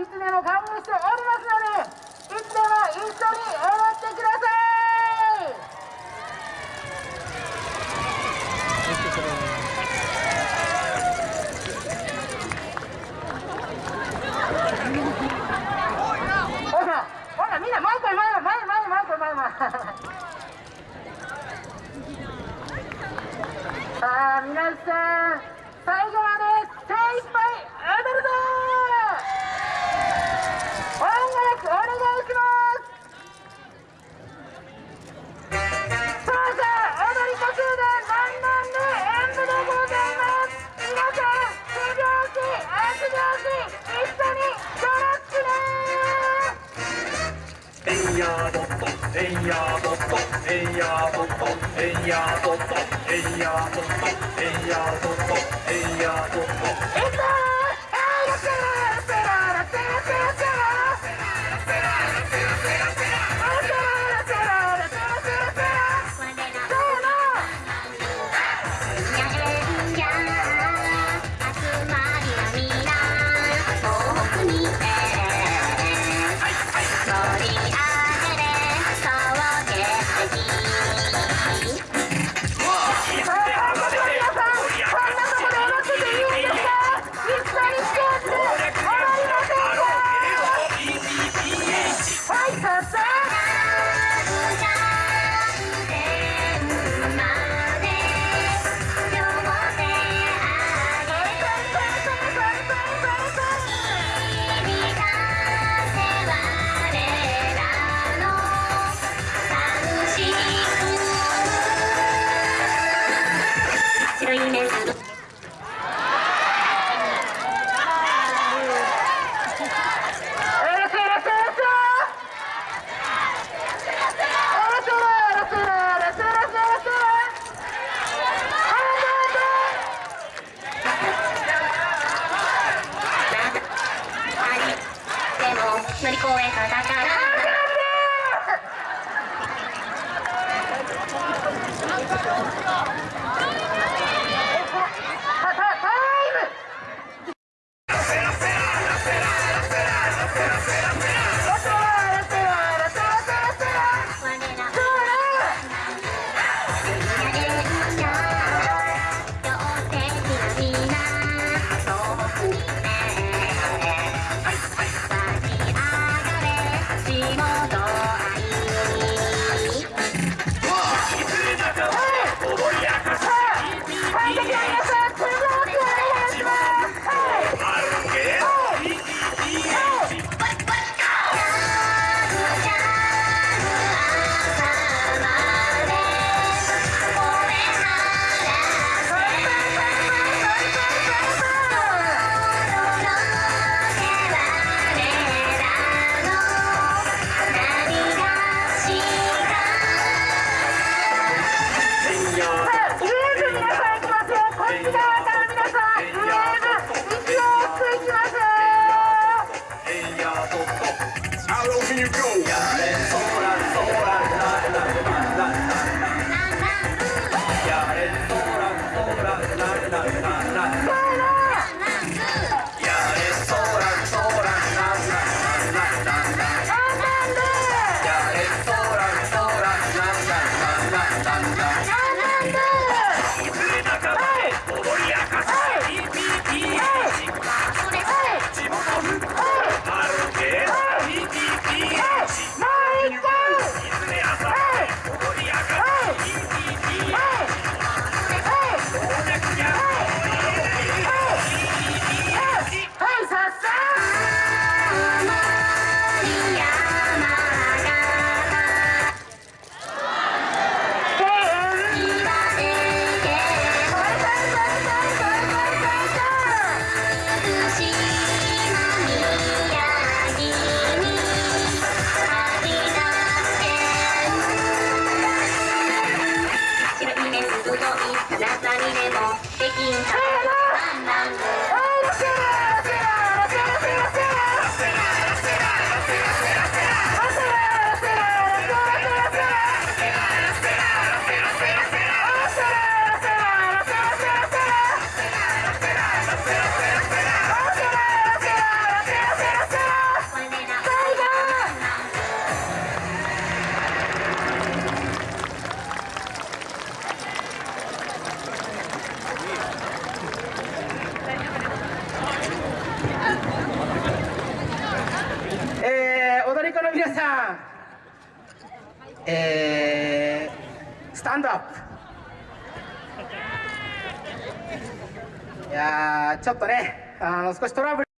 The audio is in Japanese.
いつでも歓迎しておりますのでいつでも一緒にとえいやぼっとえんやぼっとえんやぼっとえんやぼっとえんやぼっとえんやぼっといくぞはいラのり公園からだからですよいあにでもできん。かなランランえー、スタンドアップいやーちょっとねあの少しトラブル